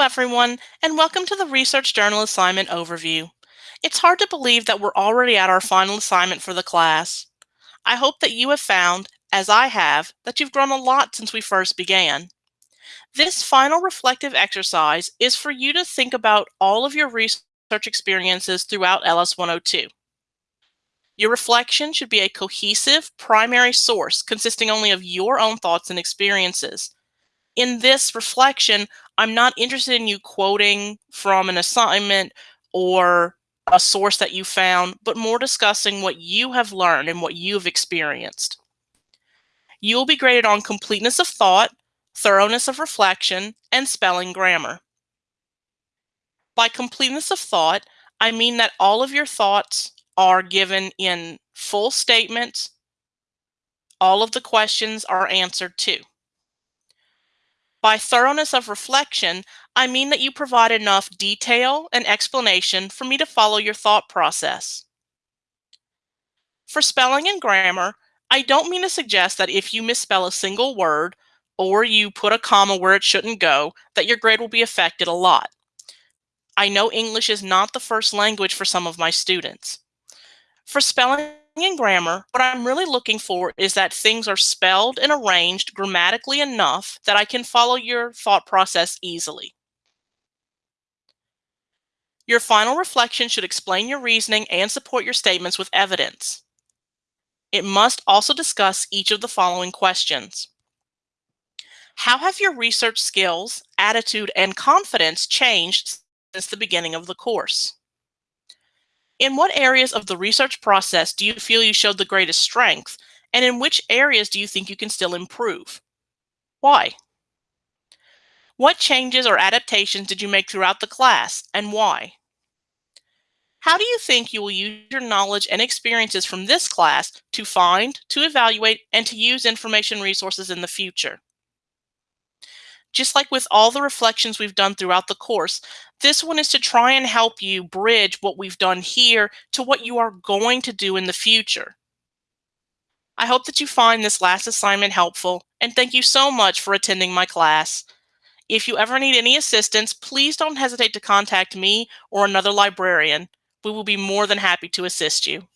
Everyone, and welcome to the Research Journal Assignment Overview. It's hard to believe that we're already at our final assignment for the class. I hope that you have found, as I have, that you've grown a lot since we first began. This final reflective exercise is for you to think about all of your research experiences throughout LS 102. Your reflection should be a cohesive primary source consisting only of your own thoughts and experiences. In this reflection, I'm not interested in you quoting from an assignment or a source that you found, but more discussing what you have learned and what you've experienced. You will be graded on completeness of thought, thoroughness of reflection, and spelling grammar. By completeness of thought, I mean that all of your thoughts are given in full statements. All of the questions are answered too. By thoroughness of reflection, I mean that you provide enough detail and explanation for me to follow your thought process. For spelling and grammar, I don't mean to suggest that if you misspell a single word or you put a comma where it shouldn't go, that your grade will be affected a lot. I know English is not the first language for some of my students. For spelling and grammar, what I'm really looking for is that things are spelled and arranged grammatically enough that I can follow your thought process easily. Your final reflection should explain your reasoning and support your statements with evidence. It must also discuss each of the following questions. How have your research skills, attitude, and confidence changed since the beginning of the course? In what areas of the research process do you feel you showed the greatest strength, and in which areas do you think you can still improve? Why? What changes or adaptations did you make throughout the class, and why? How do you think you will use your knowledge and experiences from this class to find, to evaluate, and to use information resources in the future? Just like with all the reflections we've done throughout the course, this one is to try and help you bridge what we've done here to what you are going to do in the future. I hope that you find this last assignment helpful, and thank you so much for attending my class. If you ever need any assistance, please don't hesitate to contact me or another librarian. We will be more than happy to assist you.